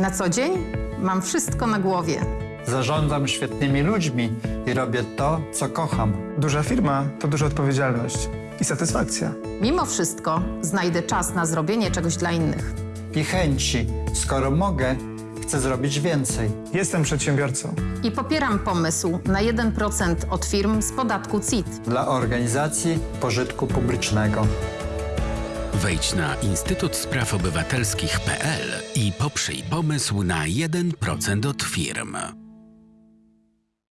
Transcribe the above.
Na co dzień mam wszystko na głowie. Zarządzam świetnymi ludźmi i robię to, co kocham. Duża firma to duża odpowiedzialność i satysfakcja. Mimo wszystko znajdę czas na zrobienie czegoś dla innych. I chęci. Skoro mogę, chcę zrobić więcej. Jestem przedsiębiorcą. I popieram pomysł na 1% od firm z podatku CIT. Dla organizacji pożytku publicznego. Wejdź na Instytut Spraw Obywatelskich.pl i poprzyj pomysł na 1% od firm.